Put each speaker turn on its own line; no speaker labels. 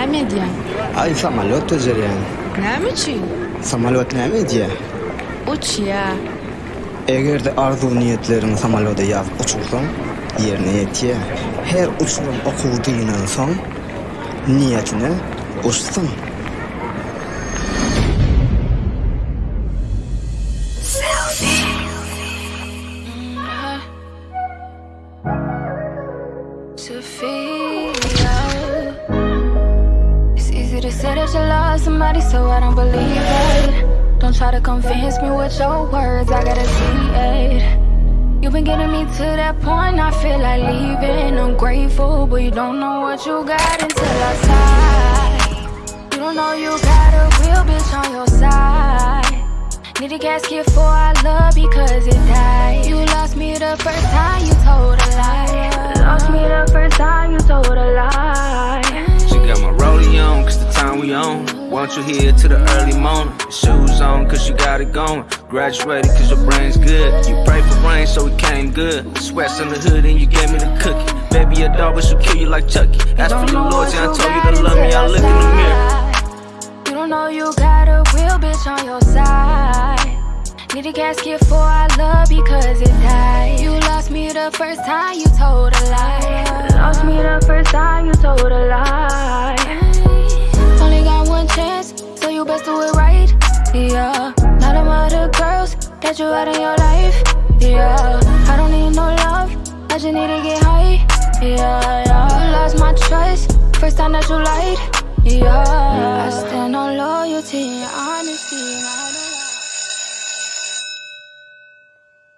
ne medya?
Ay samalot tecer
yani.
Ne için? Samalot
ne
medya? Uç ya. Eğer de arzu niyetlerini samaloda yazıp uçursan, yerine yetiye. Her uçurum okuduğundan son, niyetine uçsun.
to feel To say that you love somebody, so I don't believe it. Don't try to convince me with your words, I gotta see it. You've been getting me to that point, I feel like leaving. I'm grateful, but you don't know what you got until I sigh. You don't know you got a real bitch on your side. Need a casket for our love because it died.
Want you here to the early morning. Shoes on, cause you got it going. Graduated, cause your brain's good. You pray for rain, so it came good. Sweats in the hood, and you gave me the cookie. Baby, a dog, but she'll kill you like Chucky. Ask for your loyalty, I told you to love me, I look in the mirror.
You don't know you got a real bitch on your side. Need a casket for our love because it died. You lost me the first time you told a lie. Lost me the first time you told a lie. Other girls that you had in your life. Yeah, I don't need no love, I just need to get high. Yeah, yeah. You lost my trust, first time that you lied. Yeah,